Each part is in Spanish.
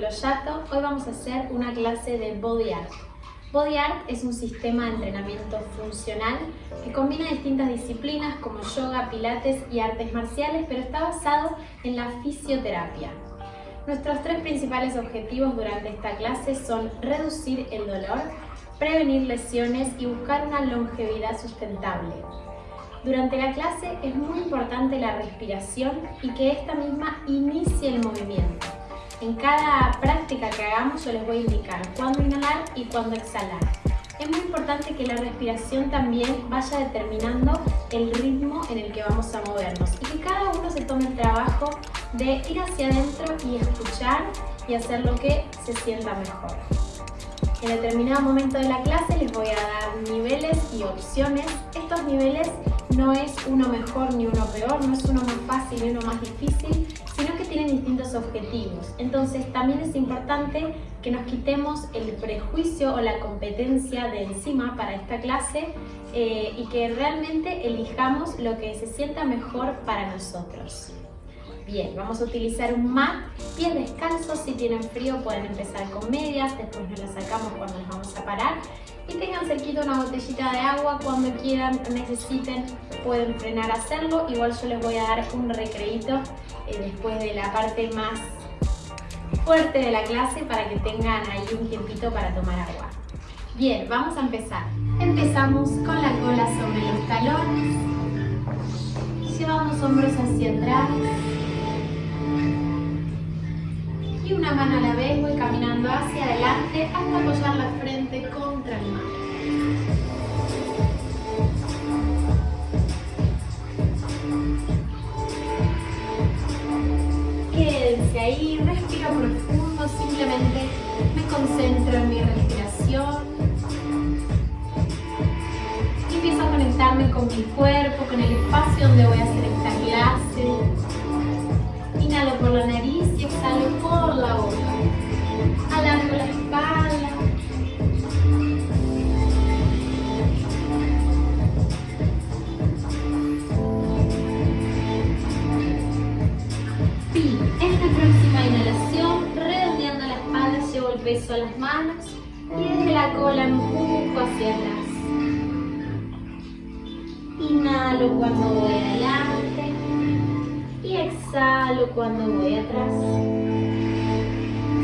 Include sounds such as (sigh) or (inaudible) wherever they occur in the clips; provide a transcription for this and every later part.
Loyato. Hoy vamos a hacer una clase de Body Art. Body Art es un sistema de entrenamiento funcional que combina distintas disciplinas como yoga, pilates y artes marciales, pero está basado en la fisioterapia. Nuestros tres principales objetivos durante esta clase son reducir el dolor, prevenir lesiones y buscar una longevidad sustentable. Durante la clase es muy importante la respiración y que esta misma inicie el movimiento. En cada práctica que hagamos yo les voy a indicar cuándo inhalar y cuándo exhalar. Es muy importante que la respiración también vaya determinando el ritmo en el que vamos a movernos y que cada uno se tome el trabajo de ir hacia adentro y escuchar y hacer lo que se sienta mejor. En determinado momento de la clase les voy a dar niveles y opciones. Estos niveles no es uno mejor ni uno peor, no es uno más fácil ni uno más difícil, tienen distintos objetivos. Entonces también es importante que nos quitemos el prejuicio o la competencia de encima para esta clase eh, y que realmente elijamos lo que se sienta mejor para nosotros. Bien, vamos a utilizar un mat, pies descalzos, si tienen frío pueden empezar con medias, después nos las sacamos cuando nos vamos a parar y tengan cerquita una botellita de agua, cuando quieran, necesiten, pueden frenar a hacerlo, igual yo les voy a dar un recreito eh, después de la parte más fuerte de la clase para que tengan ahí un tiempito para tomar agua. Bien, vamos a empezar. Empezamos con la cola sobre los talones, llevamos hombros hacia atrás, y una mano a la vez voy caminando hacia adelante hasta apoyar la frente contra el mar. Quédense ahí, respiro profundo, simplemente me concentro en mi respiración. Empiezo a conectarme con mi cuerpo, con el espacio donde voy a hacer esta clase. Inhalo por la nariz y exhalo por la boca. Alargo la espalda. Y esta próxima inhalación, redondeando la espalda, llevo el peso a las manos y desde la cola empujo hacia atrás. Inhalo cuando voy adelante exhalo cuando voy atrás.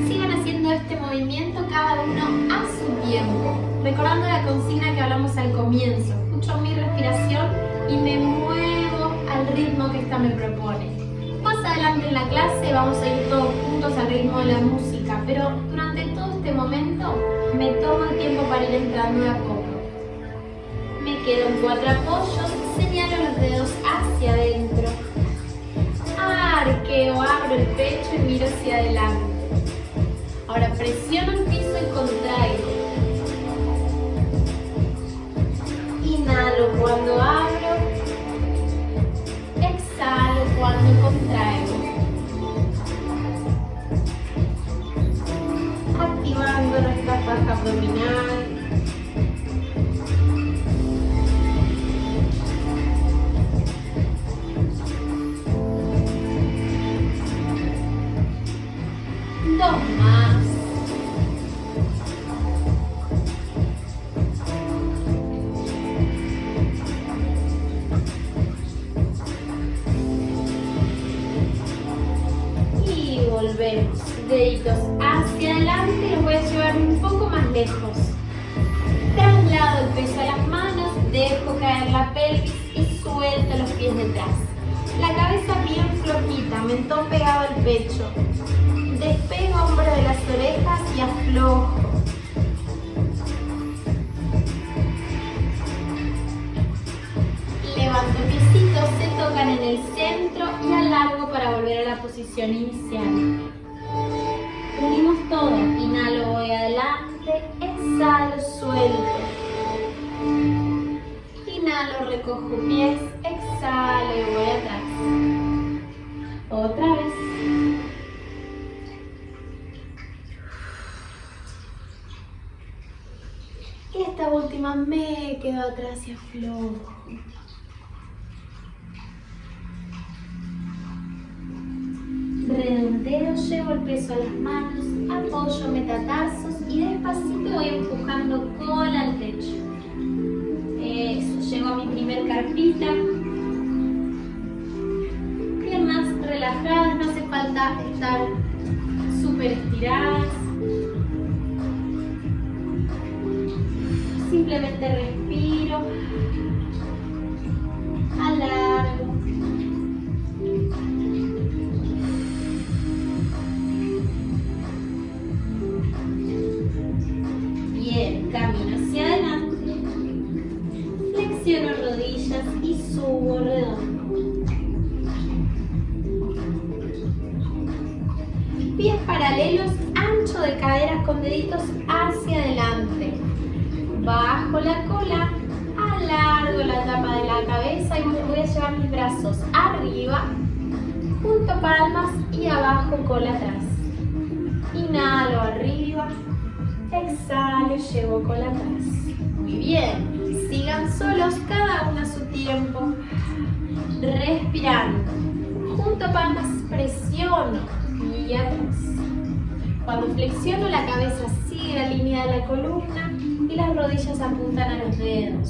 Sigan haciendo este movimiento cada uno a su tiempo, recordando la consigna que hablamos al comienzo. Escucho mi respiración y me muevo al ritmo que esta me propone. Más adelante en la clase vamos a ir todos juntos al ritmo de la música, pero durante todo este momento me tomo el tiempo para ir entrando de a poco. Me quedo en cuatro apoyos, señalo los dedos hacia adentro arqueo, abro el pecho y miro hacia adelante. Ahora presiono el piso y estar súper estiradas. Simplemente respiro. Flexiono la cabeza sigue la línea de la columna y las rodillas apuntan a los dedos.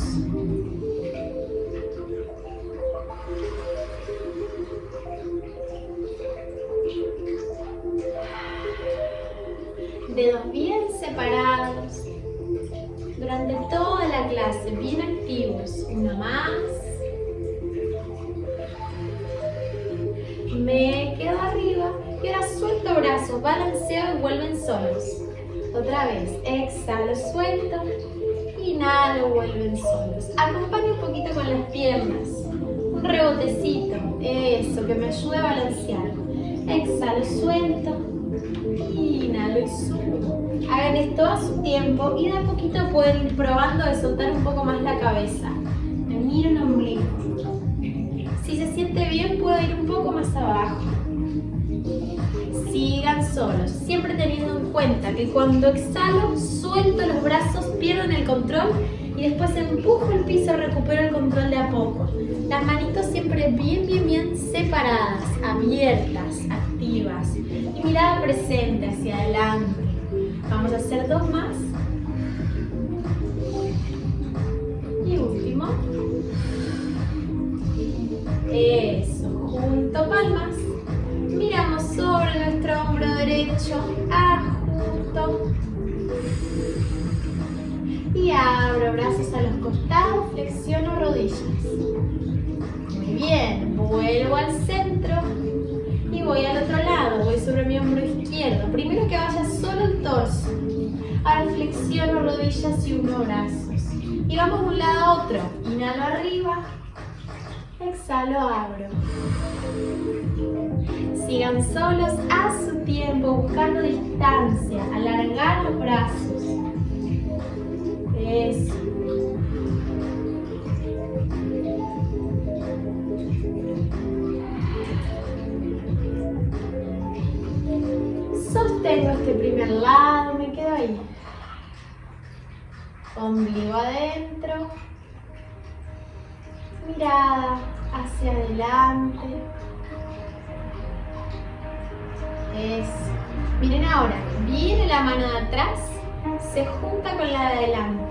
Dedos bien separados. Durante toda la clase, bien activos. Una más. Balanceo y vuelven solos. Otra vez, exhalo, suelto, inhalo, vuelven solos. Acompaño un poquito con las piernas, un rebotecito, eso, que me ayude a balancear. Exhalo, suelto, inhalo y subo. Hagan esto a su tiempo y de a poquito pueden ir probando de soltar un poco más la cabeza. Me miro el ombligo. Si se siente bien, puedo ir un poco más abajo sigan solos, siempre teniendo en cuenta que cuando exhalo, suelto los brazos, pierdo el control y después empujo el piso, recupero el control de a poco. Las manitos siempre bien, bien, bien separadas, abiertas, activas y mirada presente hacia adelante. Vamos a hacer dos más. Y último. Eso, junto palmas sobre nuestro hombro derecho, ajusto y abro brazos a los costados, flexiono rodillas. Muy bien, vuelvo al centro y voy al otro lado, voy sobre mi hombro izquierdo. Primero que vaya solo el torso. Ahora flexiono rodillas y uno brazos. Y vamos de un lado a otro. Inhalo arriba, exhalo, abro. Sigan solos a su tiempo, buscando distancia, alargar los brazos. Eso. Sostengo este primer lado, me quedo ahí. Ombligo adentro. Mirada hacia adelante. Eso. Miren ahora, viene la mano de atrás, se junta con la de adelante.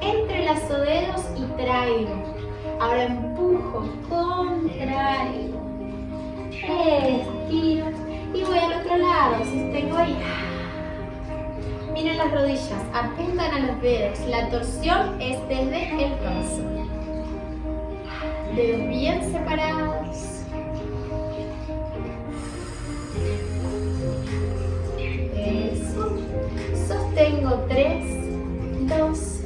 Entrelazo dedos y traigo. Ahora empujo, contraigo. Estiro y voy al otro lado, sostengo ahí. Miren las rodillas, apuntan a los dedos. La torsión es desde el torso. Dedos bien separados. Tengo 3, 2,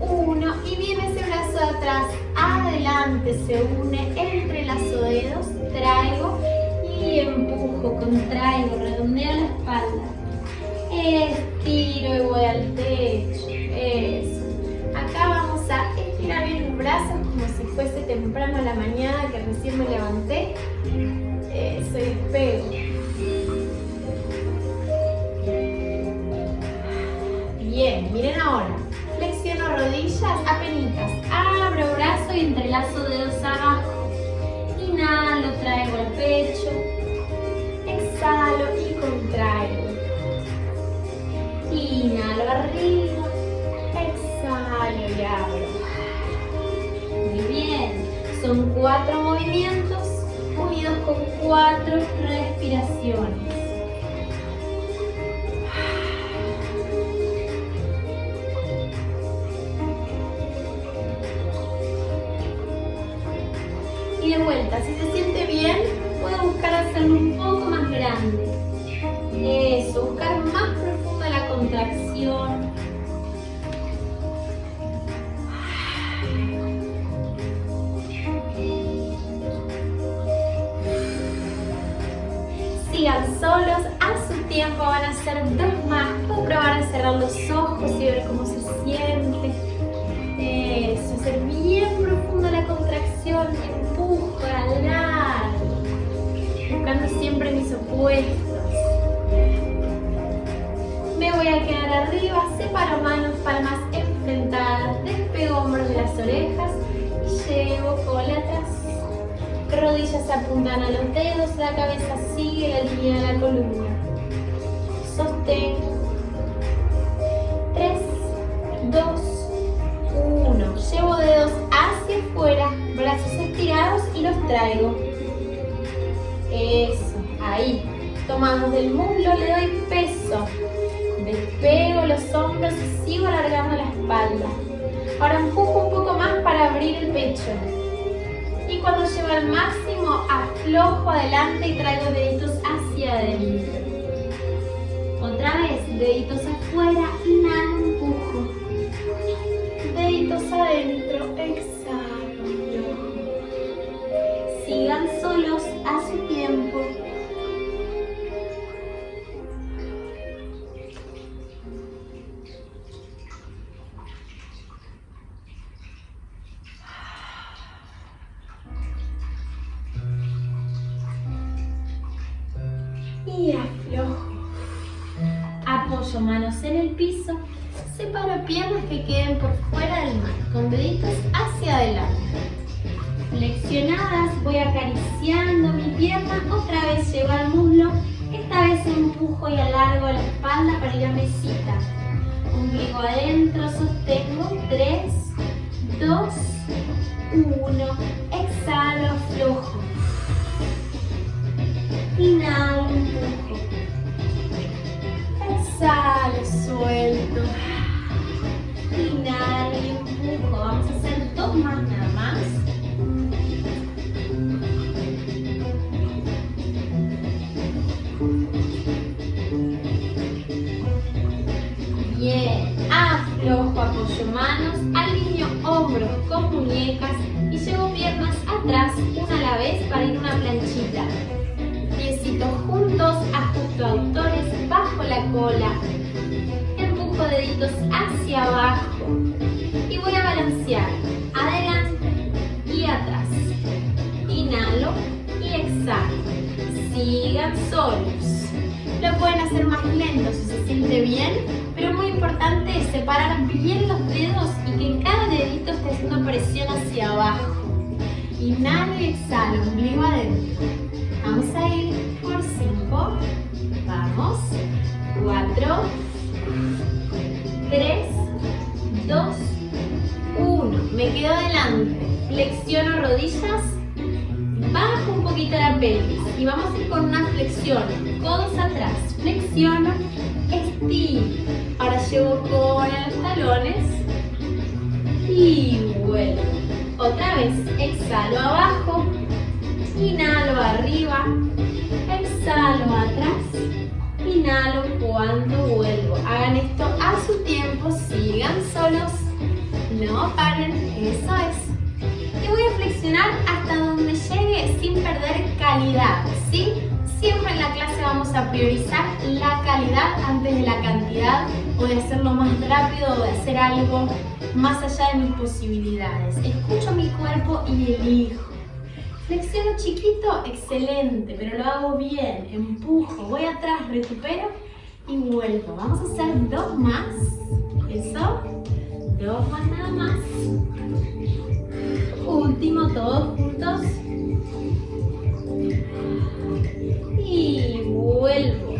1 y viene ese brazo atrás, adelante, se une, entrelazo dedos, traigo y empujo, contraigo, redondeo la espalda, estiro y voy al techo, eso. Acá vamos a estirar bien los brazos como si fuese temprano a la mañana que recién me levanté, eso y despego. Bien, miren ahora. Flexiono rodillas, apenitas. Abro brazo y entrelazo dedos abajo. Inhalo, traigo el pecho. Exhalo y contraigo. Inhalo arriba, exhalo y abro. Muy bien, son cuatro movimientos unidos con cuatro respiraciones. Van a hacer dos más. Pueden probar a cerrar los ojos y ver cómo se siente. Eso, hacer bien profunda la contracción, empujo, alargo. Buscando siempre mis opuestos. Me voy a quedar arriba, separo manos, palmas enfrentadas, despego hombros de las orejas llevo cola atrás. Rodillas apuntan a los dedos, la cabeza sigue la línea de la columna. Sostengo. 3, 2, 1. Llevo dedos hacia afuera, brazos estirados y los traigo. Eso, ahí. Tomamos del muslo, le doy peso. Despego los hombros y sigo alargando la espalda. Ahora empujo un poco más para abrir el pecho. Y cuando llevo al máximo, aflojo adelante y traigo deditos hacia adentro. Otra vez, deditos afuera, inhalo, empujo. Deditos adentro, 1, priorizar la calidad antes de la cantidad o de hacerlo más rápido o de hacer algo más allá de mis posibilidades. Escucho mi cuerpo y elijo. Flexiono chiquito, excelente, pero lo hago bien. Empujo, voy atrás, recupero y vuelvo. Vamos a hacer dos más. Eso. Dos más nada más. Último, todos juntos. Y vuelvo.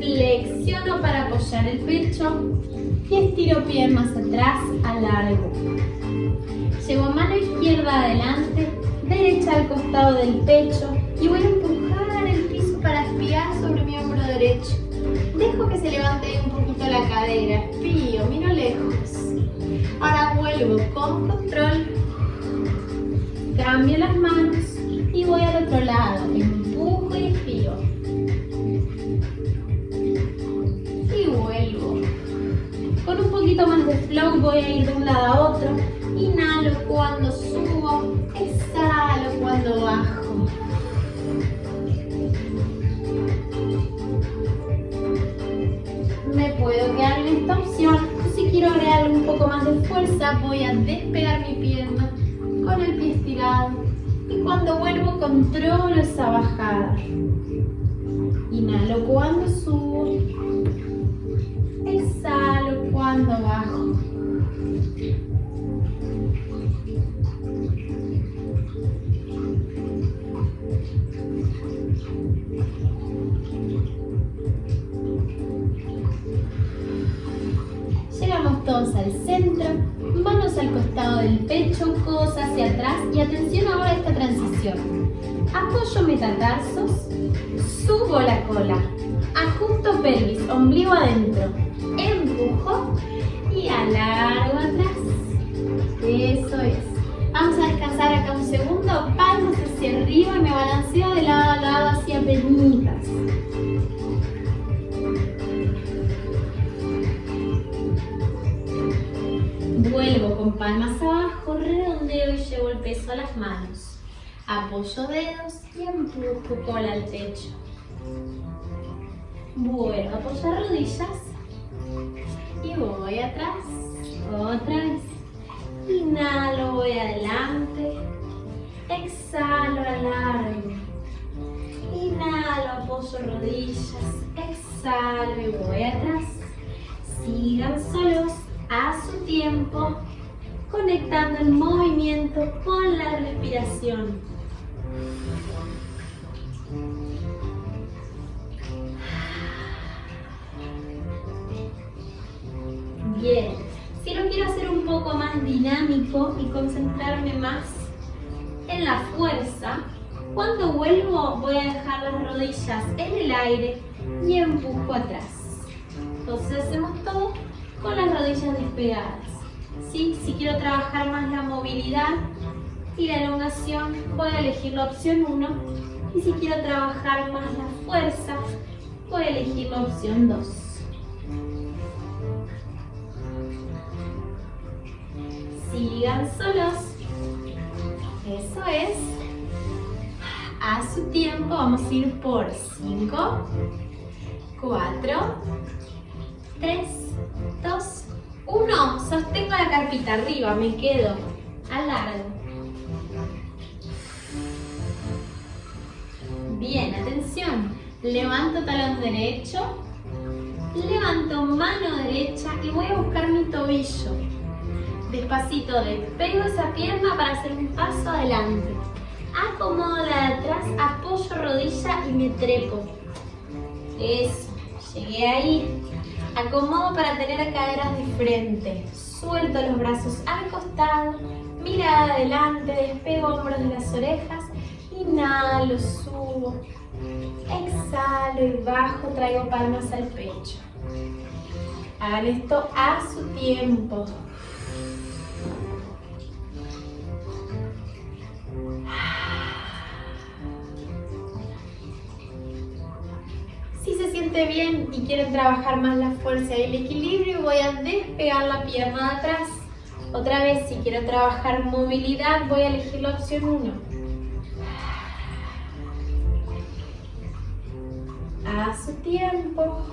mano para apoyar el pecho y estiro piernas atrás, alargo. Llevo mano izquierda adelante, derecha al costado del pecho y voy a empujar el piso para espiar sobre mi hombro derecho. Dejo que se levante un poquito la cadera, espío, miro lejos. Ahora vuelvo con control, cambio las manos y voy al otro lado, empujo y espío. Poquito más de flow voy a ir de un lado a otro. Inhalo cuando subo, exhalo cuando bajo. Me puedo quedar en esta opción. Si quiero agregarle un poco más de fuerza, voy a despegar mi pierna con el pie estirado. Y cuando vuelvo, controlo esa bajada. Inhalo cuando subo. Exhalo cuando bajo. Llegamos todos al centro, manos al costado del pecho, codos hacia atrás y atención ahora a esta transición. Apoyo metatarsos, subo la cola, ajusto pelvis, ombligo adentro, empujo y alargo atrás. Eso es. Vamos a descansar acá un segundo, palmas hacia arriba y me balanceo de lado a lado hacia penitas. Vuelvo con palmas abajo, redondeo y llevo el peso a las manos. Apoyo dedos y empujo cola al pecho. Vuelvo a apoyar rodillas y voy atrás. Otra vez. Inhalo, voy adelante. Exhalo, alargo. Inhalo, apoyo rodillas. Exhalo y voy atrás. Sigan solos a su tiempo, conectando el movimiento con la respiración. Bien, si lo quiero hacer un poco más dinámico y concentrarme más en la fuerza, cuando vuelvo voy a dejar las rodillas en el aire y empujo atrás. Entonces hacemos todo con las rodillas despegadas. ¿Sí? Si quiero trabajar más la movilidad y la elongación, voy a elegir la opción 1. Y si quiero trabajar más la fuerza, voy a elegir la opción 2. Sigan solos. Eso es. A su tiempo vamos a ir por 5, 4, 3, 2, 1. Sostengo la carpita arriba, me quedo. Alargo. Bien, atención. Levanto talón derecho. Levanto mano derecha y voy a buscar mi tobillo. Despacito despego esa pierna para hacer un paso adelante. Acomodo la de atrás, apoyo rodilla y me trepo. Eso, llegué ahí. Acomodo para tener caderas de frente. Suelto los brazos al costado, mirada adelante, despego hombros de las orejas. Inhalo, subo. Exhalo y bajo, traigo palmas al pecho. Hagan esto a su tiempo. Si se siente bien y quieren trabajar más la fuerza y el equilibrio, voy a despegar la pierna de atrás. Otra vez, si quiero trabajar movilidad, voy a elegir la opción 1. A su tiempo.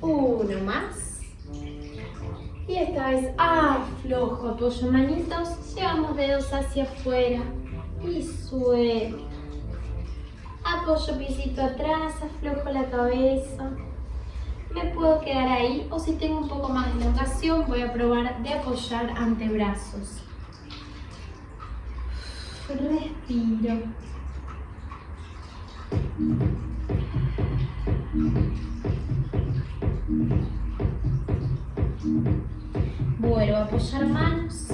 Uno más. Y esta vez aflojo, apoyo manitos, llevamos dedos hacia afuera y suelto. Apoyo pisito atrás, aflojo la cabeza. Me puedo quedar ahí o si tengo un poco más de elongación voy a probar de apoyar antebrazos. Respiro. Apoyar manos.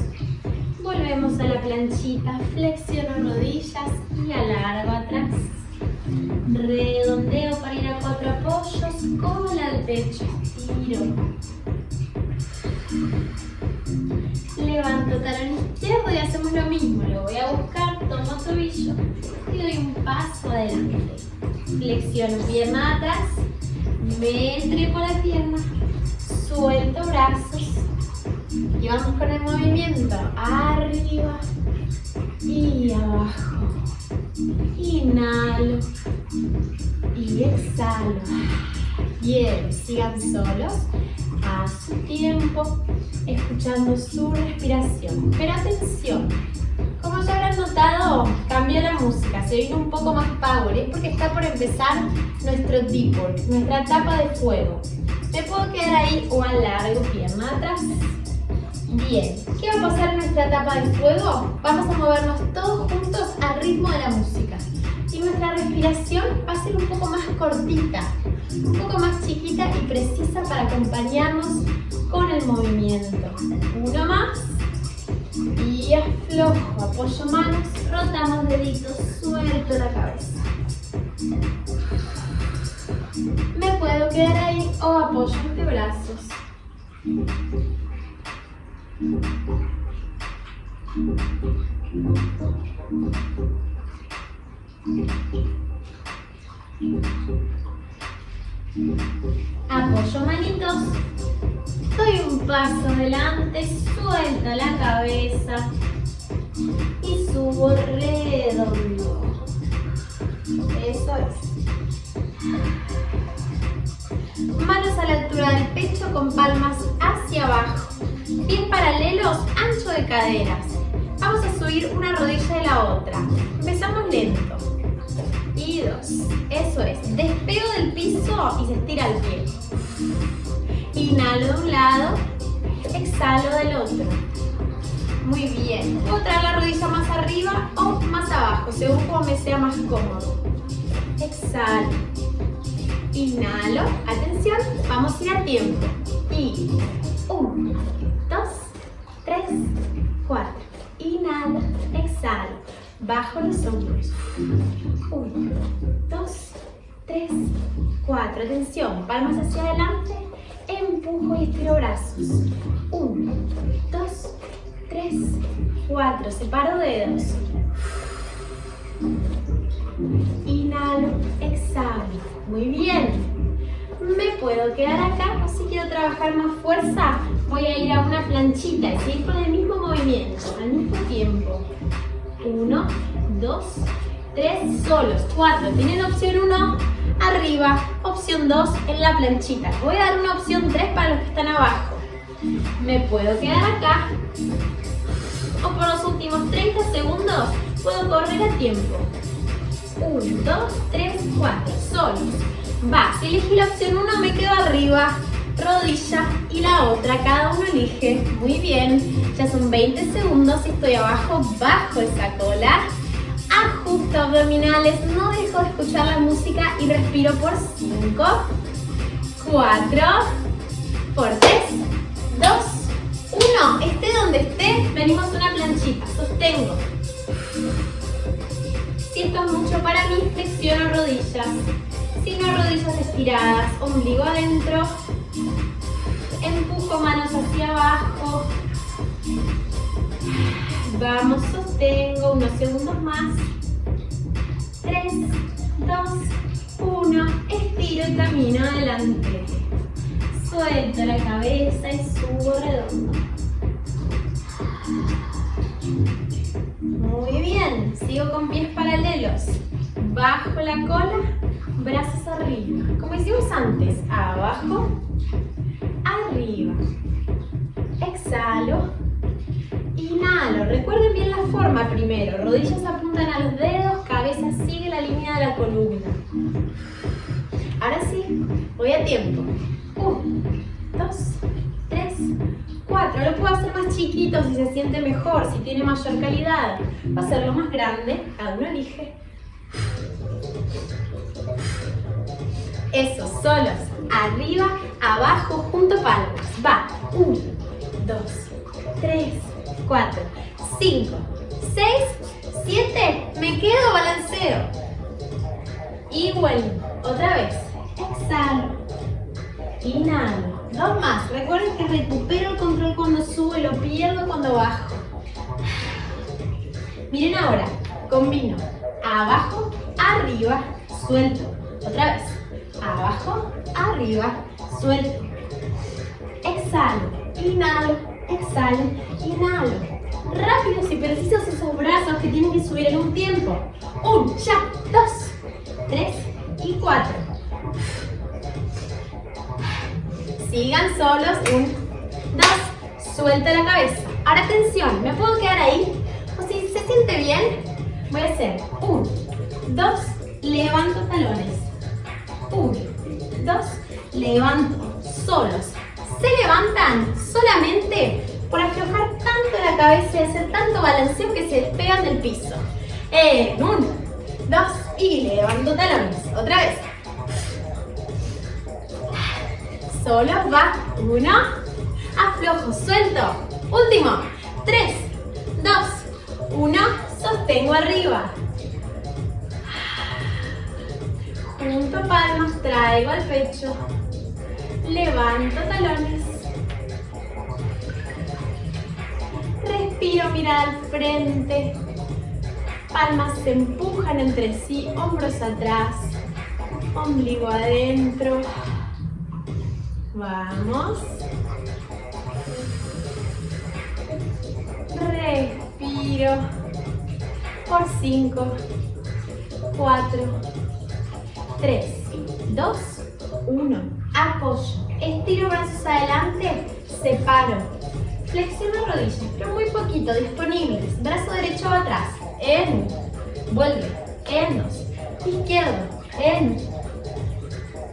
Volvemos a la planchita, flexiono rodillas y alargo atrás. Redondeo para ir a cuatro apoyos, cola al pecho, tiro. Levanto talón izquierdo y hacemos lo mismo. Lo voy a buscar, tomo tobillo y doy un paso adelante. Flexiono pierna atrás, me entrego la pierna, suelto brazos y vamos con el movimiento. Arriba y abajo. Inhalo y exhalo. Bien, sigan solos a su tiempo, escuchando su respiración. Pero atención, como ya habrán notado, cambió la música, se vino un poco más power, es porque está por empezar nuestro deep work, nuestra etapa de fuego. Me puedo quedar ahí o alargo pierna atrás. Bien, ¿qué va a pasar en nuestra etapa de fuego? Vamos a movernos todos juntos al ritmo de la música. Y nuestra respiración va a ser un poco más cortita, un poco más chiquita y precisa para acompañarnos con el movimiento. Uno más. Y aflojo, apoyo manos, rotamos deditos, suelto la cabeza. Me puedo quedar ahí o apoyo brazos. Apoyo manitos, doy un paso adelante, suelto la cabeza Vamos a subir una rodilla de la otra. Empezamos lento. Y dos. Eso es. Despego del piso y se estira el pie. Inhalo de un lado. Exhalo del otro. Muy bien. Puedo traer la rodilla más arriba o más abajo, según como me sea más cómodo. Exhalo. Inhalo. Atención, vamos a ir a tiempo. Y uno, dos, tres, cuatro. Inhalo, exhalo. Bajo los hombros. Uno, dos, tres, cuatro. Atención, palmas hacia adelante. Empujo y estiro brazos. Uno, dos, tres, cuatro. Separo dedos. Inhalo, exhalo. Muy bien. Me puedo quedar acá o si quiero trabajar más fuerza, voy a ir a una planchita y seguir con el mismo movimiento, al mismo tiempo. Uno, dos, tres, solos. Cuatro. Tienen opción uno, arriba. Opción dos, en la planchita. Voy a dar una opción tres para los que están abajo. Me puedo quedar acá. O por los últimos 30 segundos puedo correr a tiempo. 1, 2, 3, 4, solos. Va, si elegí la opción 1 me quedo arriba, rodilla y la otra, cada uno elige. Muy bien, ya son 20 segundos, estoy abajo, bajo esa cola. Ajusto abdominales, no dejo de escuchar la música y respiro por 5, 4, por 3, 2, 1. Esté donde esté, venimos a una planchita, sostengo. Esto es mucho para mí, flexiono rodillas. Si no, rodillas estiradas, ombligo adentro. Empujo manos hacia abajo. Vamos, sostengo unos segundos más. 3, 2, 1. Estiro y camino adelante. Suelto la cabeza y subo redondo. Muy bien, sigo con pies paralelos. Bajo la cola, brazos arriba. Como hicimos antes, abajo, arriba. Exhalo, inhalo. Recuerden bien la forma primero. Rodillas apuntan a los dedos, cabeza sigue la línea de la columna. Ahora sí, voy a tiempo. Uno, dos, tres, 4. Lo puedo hacer más chiquito si se siente mejor, si tiene mayor calidad. Va a hacerlo más grande, cada uno elige. Eso, solos. Arriba, abajo, junto palmas. Va. 1, 2, 3, 4, 5, 6, 7. Me quedo, balanceo. Y vuelvo. Otra vez. Exhalo. Inhalo. Dos más. Recuerden que recupero el control cuando subo y lo pierdo cuando bajo. (sighs) Miren ahora. Combino. Abajo, arriba, suelto. Otra vez. Abajo, arriba, suelto. Exhalo. Inhalo. Exhalo. Inhalo. Rápidos y precisos esos brazos que tienen que subir en un tiempo. Un, ya, dos, tres y cuatro. Sigan solos. Un, dos. Suelta la cabeza. Ahora atención, me puedo quedar ahí. O si se siente bien, voy a hacer un, dos, levanto talones. Un, dos, levanto. Solos. Se levantan solamente por aflojar tanto la cabeza y hacer tanto balanceo que se despegan del piso. En uno, dos y levanto talones. Otra vez. Solo va. Uno. Aflojo, suelto. Último. Tres, dos, uno. Sostengo arriba. Junto palmas, traigo al pecho. Levanto talones. Respiro, mira al frente. Palmas se empujan entre sí, hombros atrás, ombligo adentro. Vamos. Respiro. Por 5, 4, 3, 2, 1. Apoyo. Estiro brazos adelante, separo. Flexiono rodillas, pero muy poquito, disponibles. Brazo derecho atrás. En. Vuelve. En dos. Izquierdo. En.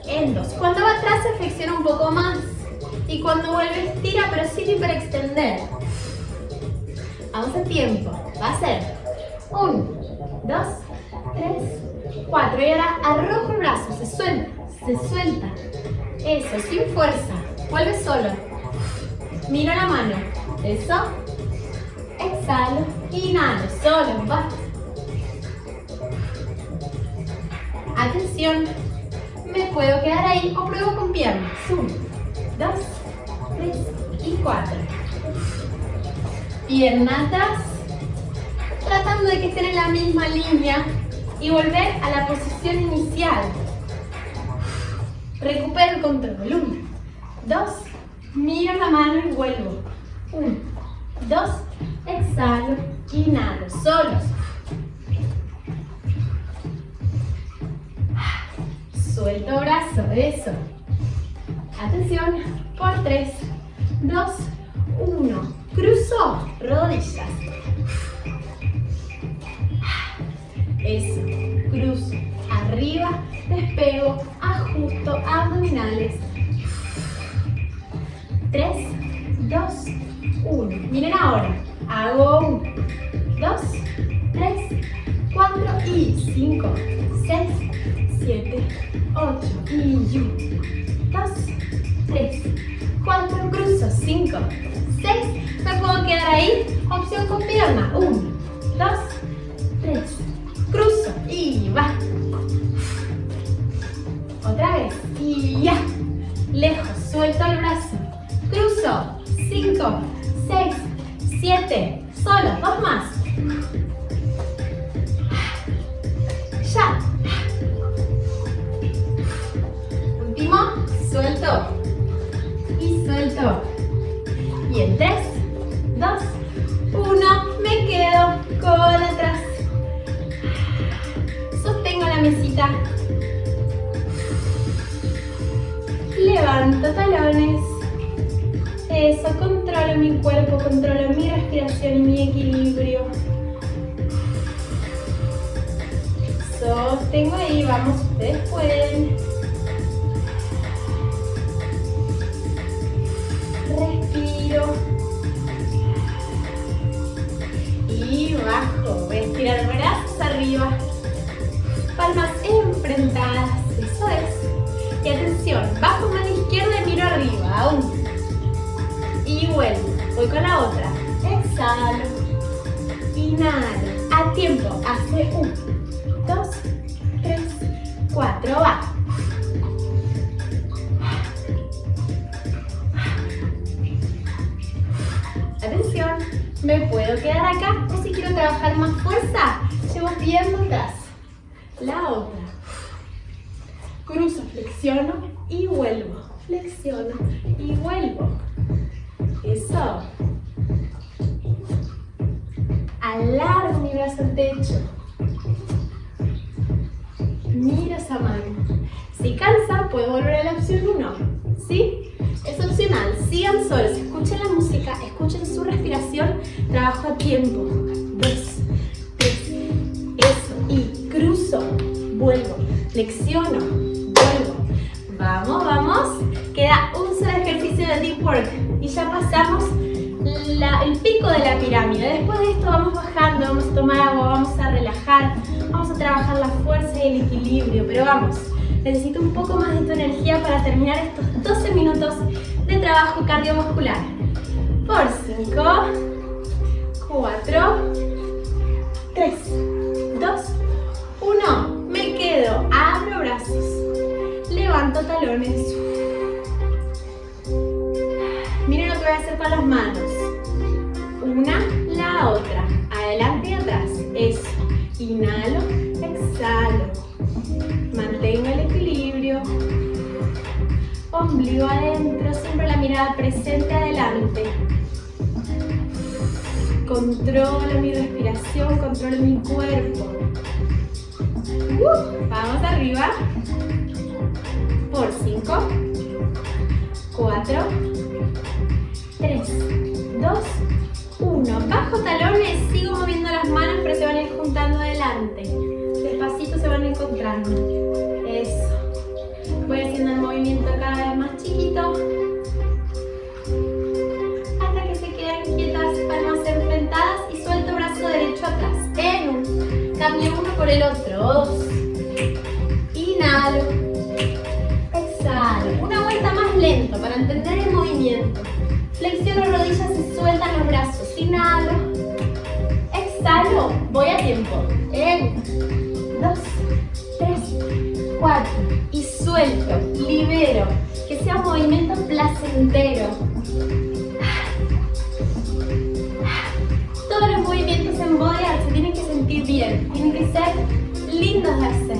En dos. Cuando va atrás se flexiona un poco más. Y cuando vuelve estira, pero sin hiperextender. Vamos a tiempo. Va a ser 1, 2, 3, 4. Y ahora arrojo el brazo. Se suelta. Se suelta. Eso, sin fuerza. Vuelve solo. Miro la mano. Eso. Exhalo. Inhalo. Solo. Va. Atención. Puedo quedar ahí o pruebo con piernas. 1, 2, 3 y 4. Piernas atrás. Tratando de que estén en la misma línea y volver a la posición inicial. Recupero el control. 1, 2, miro la mano y vuelvo. 1, 2, exhalo, inhalo, solos. Suelto brazo, eso. Atención, por 3, 2, 1. Cruzo rodillas. Eso, cruzo. Arriba, despego, ajusto, abdominales. 3, 2, 1. Miren ahora. Hago 1, 2, 3, 4 y 5, 6, 7, 8 y 1, 2, 3, 4, cruzo, 5, 6, me puedo quedar ahí, opción con pierna, 1, 2, 3, cruzo y va. Otra vez, y ya, lejos, suelto el brazo, cruzo, 5, 6, 7, solo, dos más. Ya. Último, suelto. Y suelto. Y en 3, 2, 1, me quedo cola atrás. Sostengo la mesita. Levanto talones. Eso, controlo mi cuerpo, controlo mi respiración y mi equilibrio. Sostengo ahí, vamos, ustedes pueden. Girar brazos arriba. Palmas enfrentadas. Eso es. Y atención, bajo mano izquierda y miro arriba. Uno. Y vuelvo. Voy con la otra. Exhalo. Inhalo. A tiempo. Hace uno, dos, tres, cuatro. Va. Atención. Me puedo quedar acá trabajar más fuerza, llevo pierna atrás. El equilibrio, pero vamos, necesito un poco más de tu energía para terminar estos 12 minutos de trabajo cardiovascular. Por 5, 4, 3, 2, 1. Me quedo, abro brazos, levanto talones. Miren lo que voy a hacer con las manos una, la otra, adelante y atrás, eso, inhalo, exhalo, mantengo el equilibrio, ombligo adentro, siempre la mirada presente adelante, controlo mi respiración, controlo mi cuerpo, uh, vamos arriba, por 5, 4, 3, 2, uno, bajo talones, sigo moviendo las manos, pero se van a ir juntando adelante. Despacito se van encontrando. Eso. Voy haciendo el movimiento cada vez más chiquito. Hasta que se queden quietas, palmas enfrentadas y suelto brazo derecho atrás. En un. Cambio uno por el otro. Dos. Inhalo. Exhalo. Una vuelta más lento para entender el movimiento. Flexiono rodillas y sueltan los brazos inhalo, exhalo, voy a tiempo, en, dos, tres, cuatro, y suelto, libero, que sea un movimiento placentero. Todos los movimientos en body se tienen que sentir bien, tienen que ser lindos de hacer.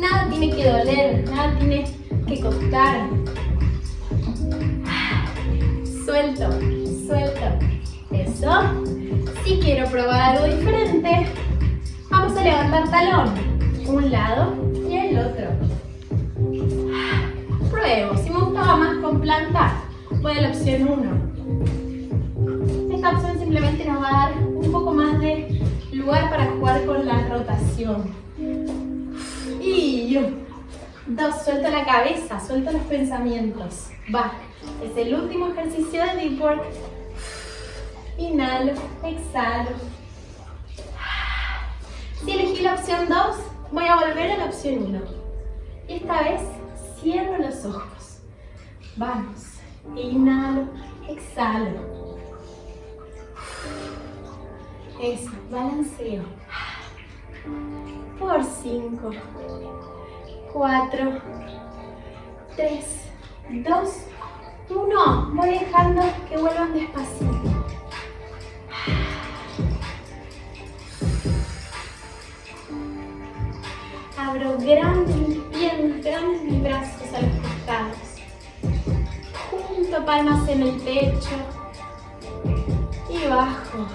Nada tiene que doler, nada tiene que costar. Suelto, suelto. Si quiero probar algo diferente, a levantar talón. Un lado y el otro. Pruebo. Si me gustaba más con planta, voy a la opción 1. Esta opción simplemente nos va a dar un poco más de lugar para jugar con la rotación. Y dos, suelto la cabeza, suelto los pensamientos. Va, es el último ejercicio de Deep Work Inhalo, exhalo. Si elegí la opción 2, voy a volver a la opción 1. Y esta vez cierro los ojos. Vamos. Inhalo, exhalo. Eso, balanceo. Por 5, 4, 3, 2, 1. Voy dejando que vuelvan despacito. Abro grandes piernas, grandes mis brazos a los costados. Junto palmas en el pecho. Y bajo.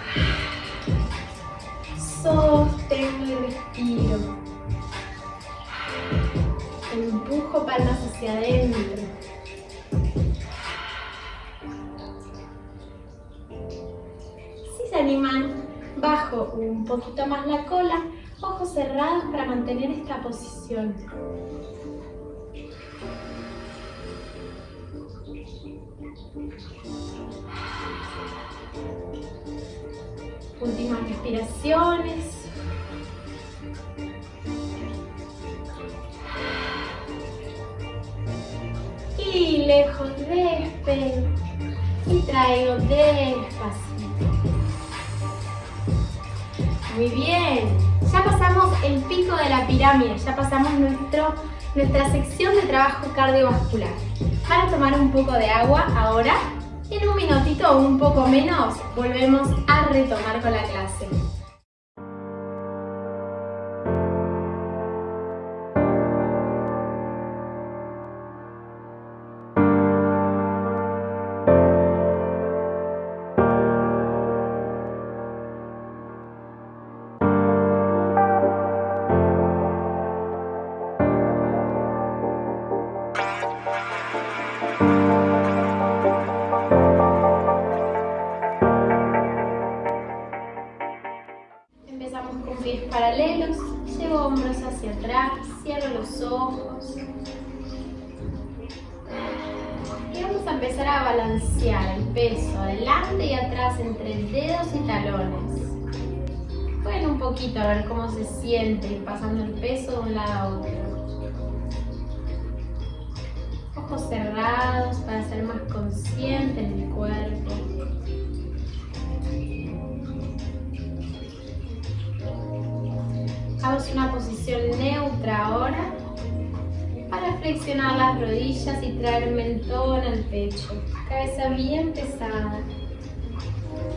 Sostengo y respiro. Empujo palmas hacia adentro. Si se animan, bajo un poquito más la cola ojos cerrados para mantener esta posición. Últimas respiraciones. Y lejos despego. y traigo despacito. Muy bien. Ya pasamos el pico de la pirámide, ya pasamos nuestro, nuestra sección de trabajo cardiovascular. Para tomar un poco de agua ahora, en un minutito o un poco menos, volvemos a retomar con la clase. Cabeza bien pesada.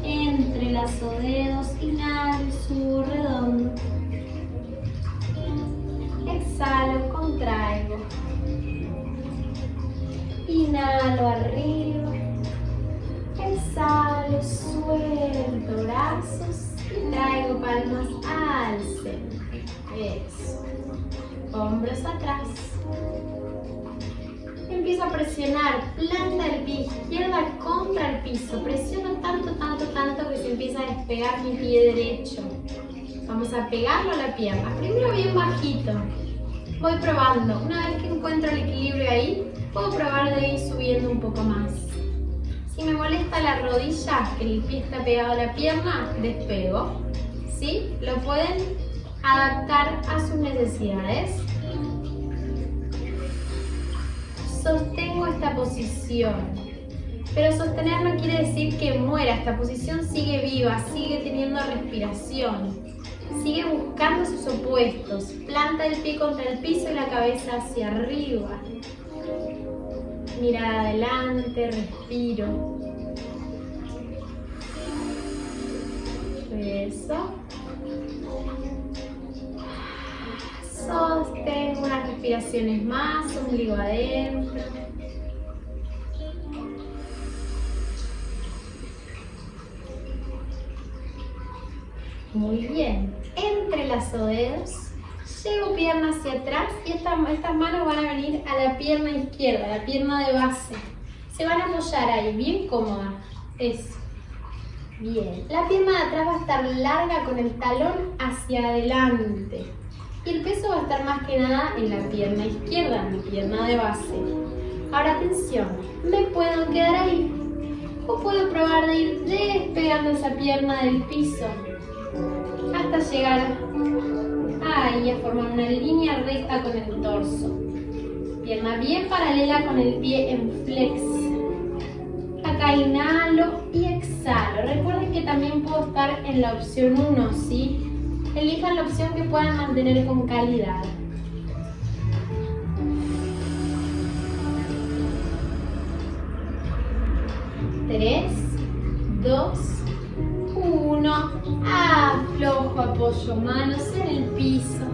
Entrelazo dedos, inhalo, subo redondo. Exhalo, contraigo. Inhalo arriba. Exhalo, suelto brazos y traigo palmas al centro. Eso. Hombros atrás. Empiezo a presionar planta del pie izquierda contra el piso. Presiono tanto, tanto, tanto que se empieza a despegar mi pie derecho. Vamos a pegarlo a la pierna. Primero bien bajito. Voy probando. Una vez que encuentro el equilibrio ahí, puedo probar de ir subiendo un poco más. Si me molesta la rodilla, que el pie está pegado a la pierna, despego. ¿Sí? Lo pueden adaptar a sus necesidades. Sostengo esta posición. Pero sostener no quiere decir que muera, esta posición sigue viva, sigue teniendo respiración. Sigue buscando sus opuestos. Planta el pie contra el piso y la cabeza hacia arriba. Mirada adelante, respiro. Eso. Sostengo unas respiraciones más, ombligo adentro. Muy bien. Entrelazo dedos. Llevo pierna hacia atrás y estas, estas manos van a venir a la pierna izquierda, la pierna de base. Se van a apoyar ahí, bien cómoda. Eso. Bien. La pierna de atrás va a estar larga con el talón hacia adelante y el peso va a estar más que nada en la pierna izquierda, mi pierna de base. Ahora atención, me puedo quedar ahí o puedo probar de ir despegando esa pierna del piso hasta llegar ahí a formar una línea recta con el torso. Pierna bien paralela con el pie en flex. Acá inhalo y exhalo. Recuerden que también puedo estar en la opción 1, ¿sí? Elijan la opción que puedan mantener con calidad. Tres, dos, uno. Aflojo, apoyo manos en el piso.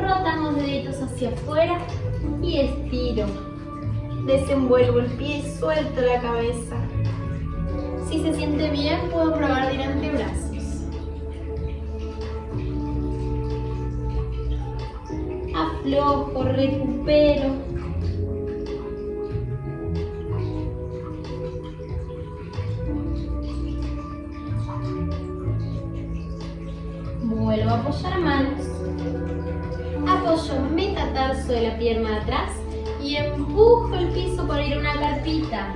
Rotamos deditos hacia afuera y estiro. Desenvuelvo el pie suelto la cabeza. Si se siente bien, puedo probar de ir antebrazos. Aflojo, recupero. Vuelvo a apoyar manos. Apoyo metatarso de la pierna de atrás y empujo el piso para ir a una carpita.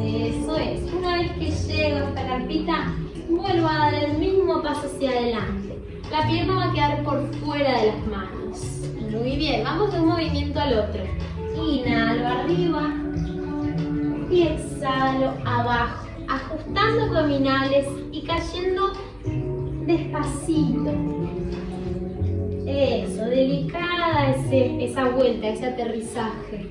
Eso es. Una vez que llego a esta carpita, vuelvo a dar el mismo paso hacia adelante. La pierna va a quedar por fuera de las manos. Muy bien, vamos de un movimiento al otro. Inhalo arriba y exhalo. abajo, ajustando abdominales y cayendo despacito. Eso, delicada esa vuelta, ese aterrizaje.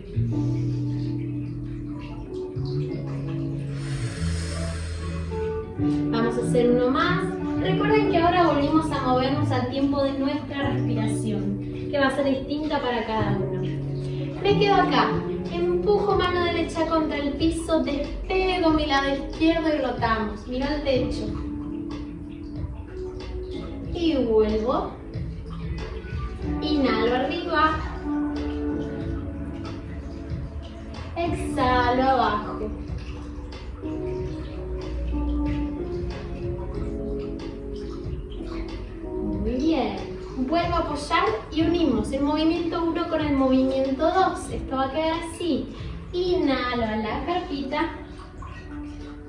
Vamos a hacer uno más. Recuerden que ahora volvimos a movernos al tiempo de nuestra respiración, que va a ser distinta para cada uno. Me quedo acá, empujo mano derecha contra el piso, despego mi lado izquierdo y rotamos. Miro al techo. Y vuelvo. Inhalo arriba. Exhalo abajo. Vuelvo a apoyar y unimos el movimiento 1 con el movimiento 2. Esto va a quedar así. Inhalo a la carpita.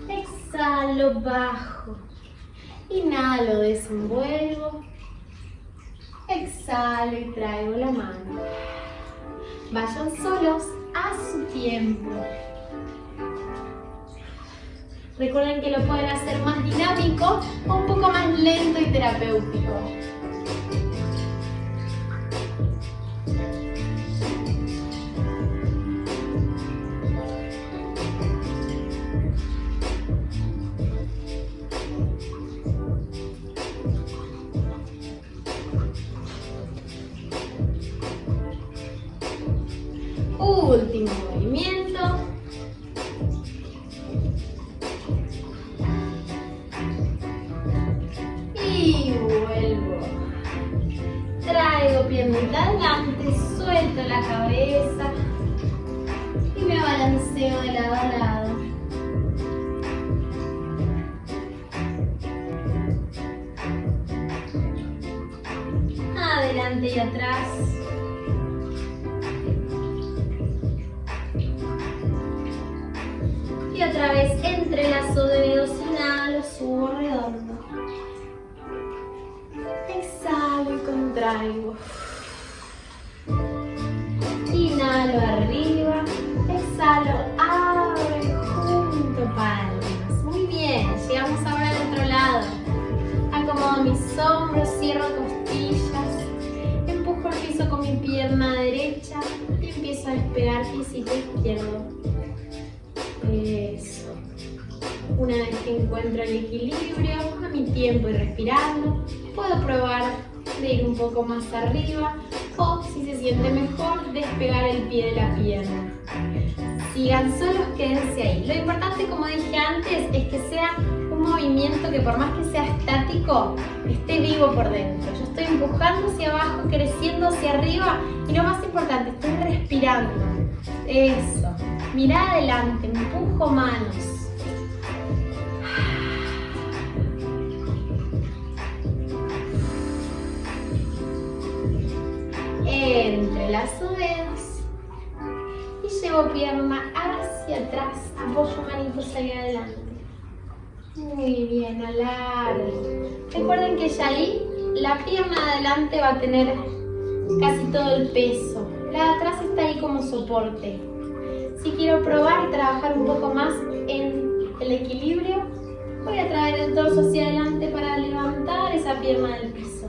Exhalo, bajo. Inhalo, desenvuelvo. Exhalo y traigo la mano. Vayan solos a su tiempo. Recuerden que lo pueden hacer más dinámico o un poco más lento y terapéutico. Inhalo arriba, exhalo, abro y junto palmas. Muy bien, llegamos ahora al otro lado. Acomodo mis hombros, cierro costillas, empujo el piso con mi pierna derecha y empiezo a despegar pisito izquierdo. Eso. Una vez que encuentro el equilibrio, a mi tiempo y respirando, puedo probar de ir un poco más arriba o, si se siente mejor, despegar el pie de la pierna. Sigan solos, quédense ahí. Lo importante, como dije antes, es que sea un movimiento que por más que sea estático, esté vivo por dentro. Yo estoy empujando hacia abajo, creciendo hacia arriba y lo más importante, estoy respirando. Eso. Mira adelante, empujo manos. Entrelazo dedos y llevo pierna hacia atrás, apoyo manitos hacia adelante. Muy bien, alargo. Recuerden que ya ahí la pierna de adelante va a tener casi todo el peso. La de atrás está ahí como soporte. Si quiero probar y trabajar un poco más en el equilibrio, voy a traer el torso hacia adelante para levantar esa pierna del piso.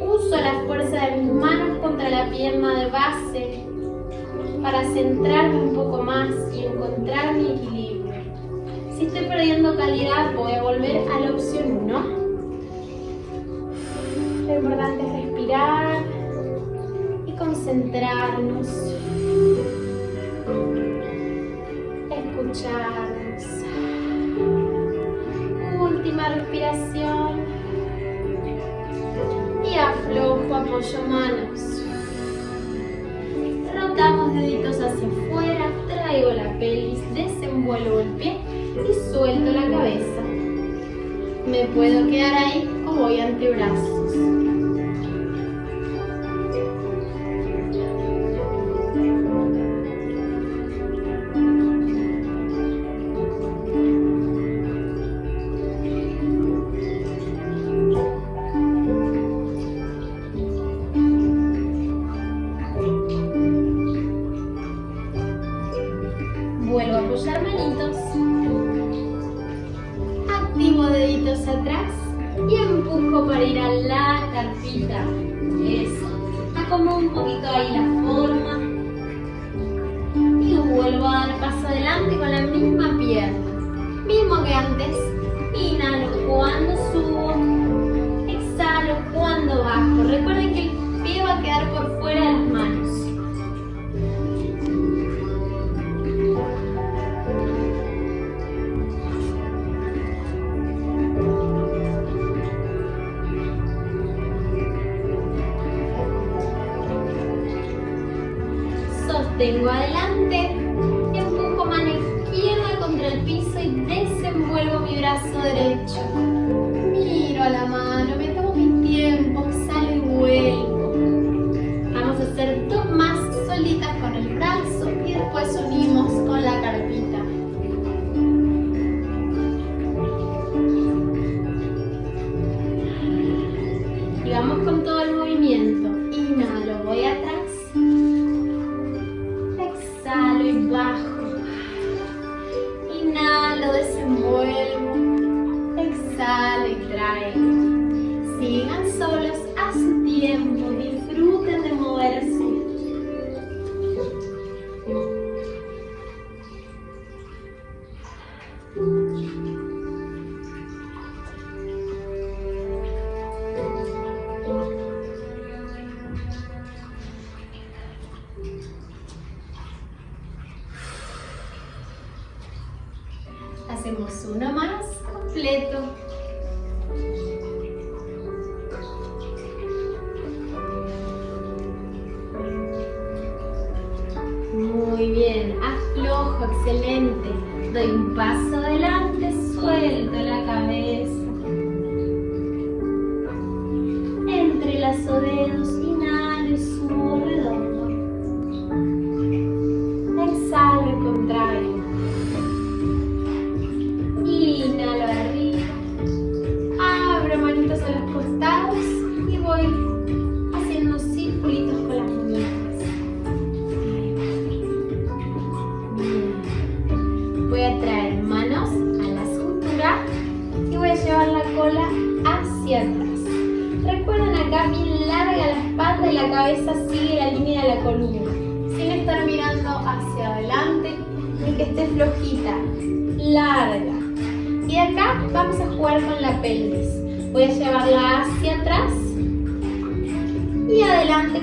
Uso la fuerza de mis manos contra la pierna de base para centrarme un poco más y encontrar mi equilibrio. Si estoy perdiendo calidad, voy a volver a la opción 1. Lo importante es respirar y concentrarnos. Escucharnos. Última respiración. Aflojo, apoyo manos. Rotamos deditos hacia afuera, traigo la pelvis, desenvuelvo el pie y suelto la cabeza. Me puedo quedar ahí o voy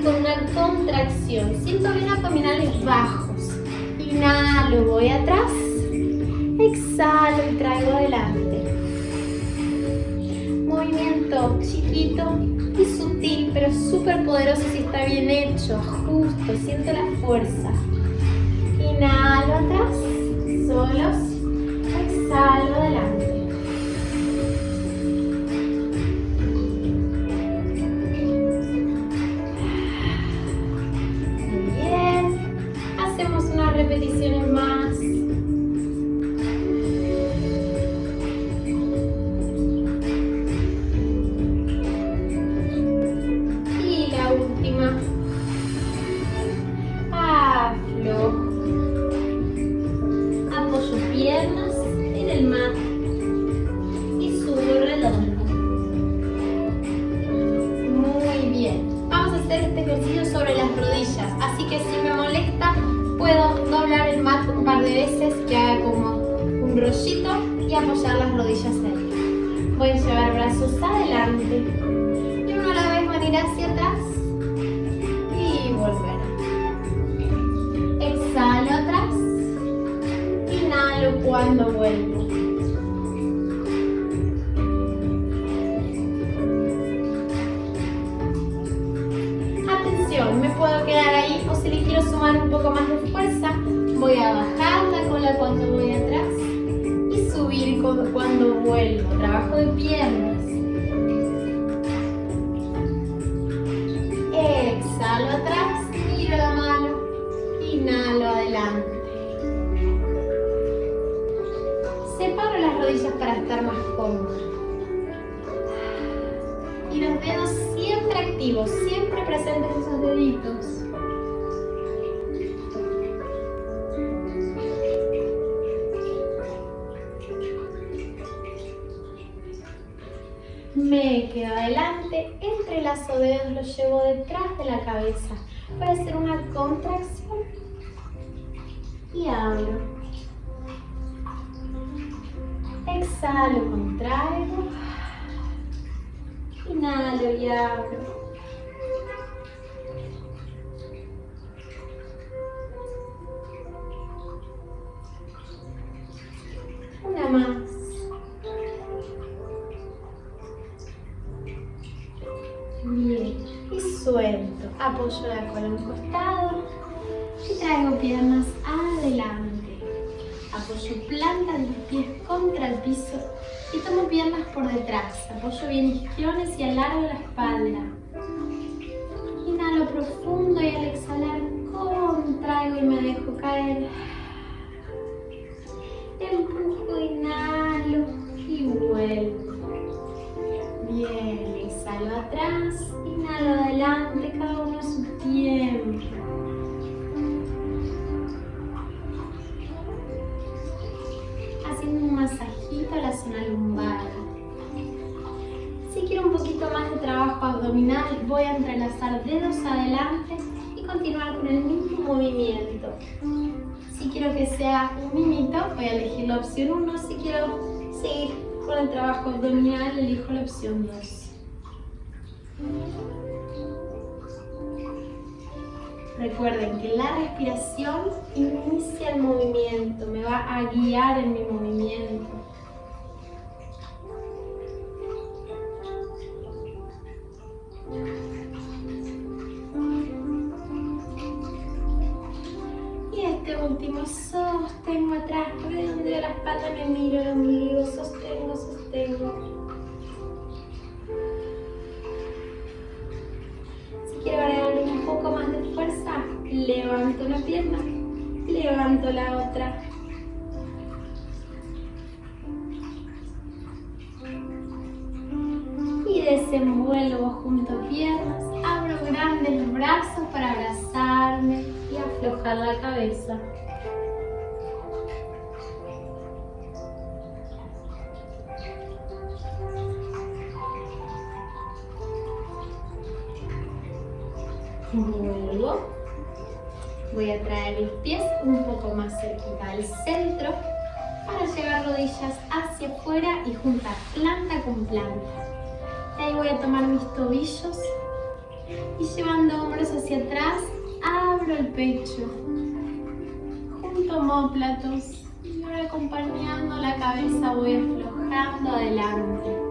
con una contracción. Siento bien abdominales bajos. Inhalo, voy atrás. Exhalo y traigo adelante. Movimiento chiquito y sutil, pero súper poderoso si está bien hecho. justo siento la fuerza. Inhalo atrás, solos. Exhalo adelante. Separo las rodillas para estar más cómoda. Y los dedos siempre activos, siempre presentes esos deditos. Me quedo adelante, entrelazo dedos, los llevo detrás de la cabeza. Voy a hacer una contracción y abro. Exhalo, contraigo. Inhalo y abro. Una más. Bien, y suelto. Apoyo la cola costado y tomo piernas por detrás. Apoyo bien isquiones y alargo la espalda. Si quiero que sea un mimito, voy a elegir la opción 1. Si quiero seguir con el trabajo abdominal, elijo la opción 2. Recuerden que la respiración inicia el movimiento, me va a guiar en mi movimiento. Voy a traer mis pies un poco más cerquita al centro para llevar rodillas hacia afuera y juntar planta con planta. Y ahí voy a tomar mis tobillos y llevando hombros hacia atrás, abro el pecho. Junto homóplatos y ahora acompañando la cabeza voy aflojando adelante.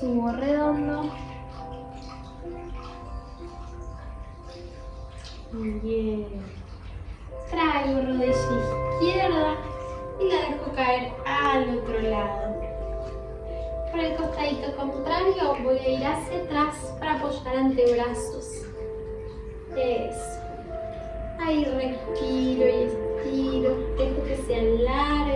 Subo redondo. Bien. Traigo rodilla izquierda y la dejo caer al otro lado. Por el costadito contrario voy a ir hacia atrás para apoyar antebrazos. Eso. Ahí respiro y estiro. Dejo que se alargue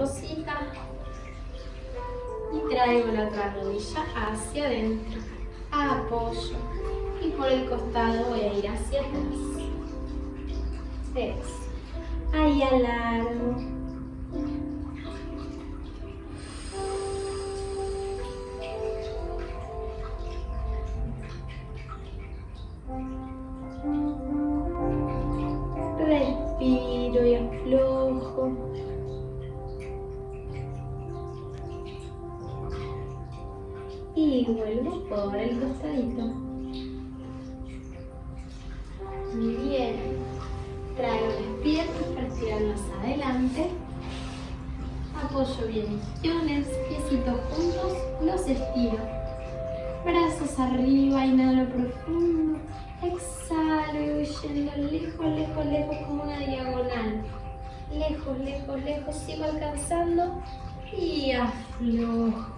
mariposita. Y traigo la otra rodilla hacia adentro. Apoyo. Y por el costado voy a ir hacia atrás. Eso. Ahí alargo. Alcanzando y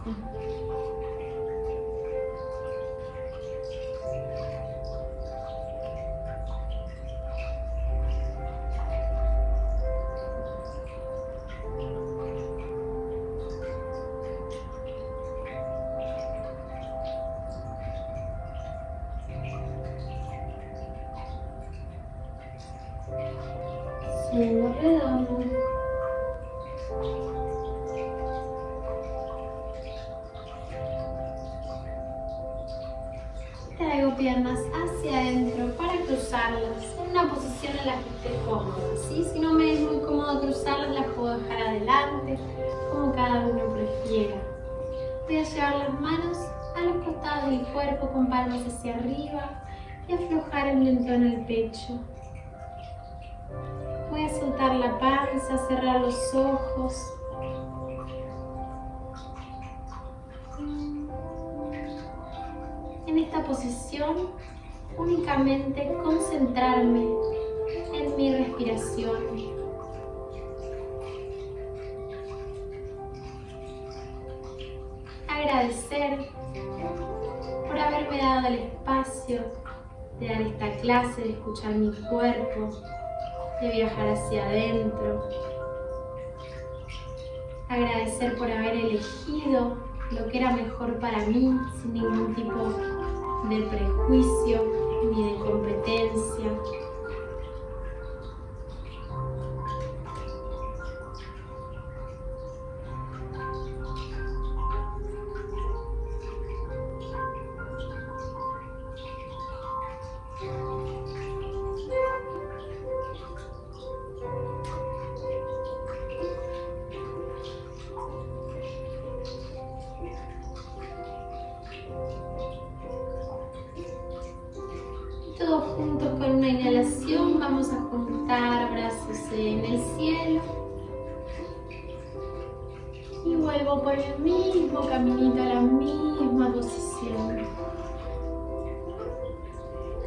y aflojar el mentón al pecho. Voy a soltar la panza, cerrar los ojos. En esta posición, únicamente concentrarme en mi respiración. Agradecer por haberme dado el espacio de dar esta clase, de escuchar mi cuerpo, de viajar hacia adentro. Agradecer por haber elegido lo que era mejor para mí sin ningún tipo de prejuicio ni de competencia. El cielo. Y vuelvo por el mismo caminito a la misma posición.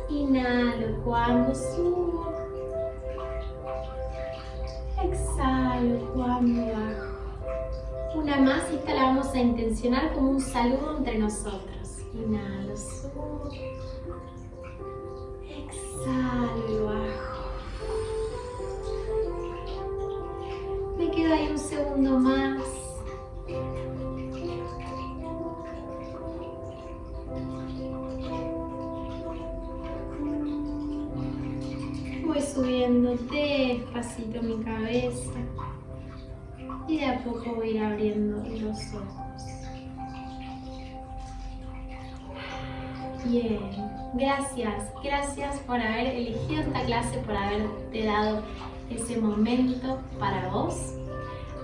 Inhalo cuando subo. Exhalo cuando bajo. Una más esta la vamos a intencionar como un saludo entre nosotros. Inhalo, subo. Exhalo bajo. Segundo más. Voy subiendo despacito mi cabeza y de a poco voy a ir abriendo los ojos. Bien, gracias, gracias por haber elegido esta clase, por haberte dado ese momento para vos.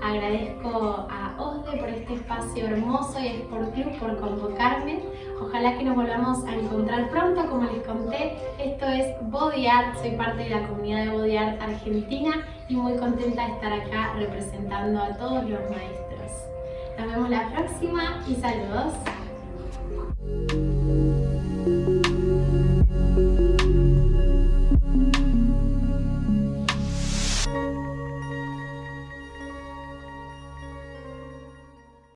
Agradezco a OSDE por este espacio hermoso y a Sport Club por convocarme. Ojalá que nos volvamos a encontrar pronto, como les conté. Esto es Body Art, soy parte de la comunidad de Body Art Argentina y muy contenta de estar acá representando a todos los maestros. Nos vemos la próxima y saludos.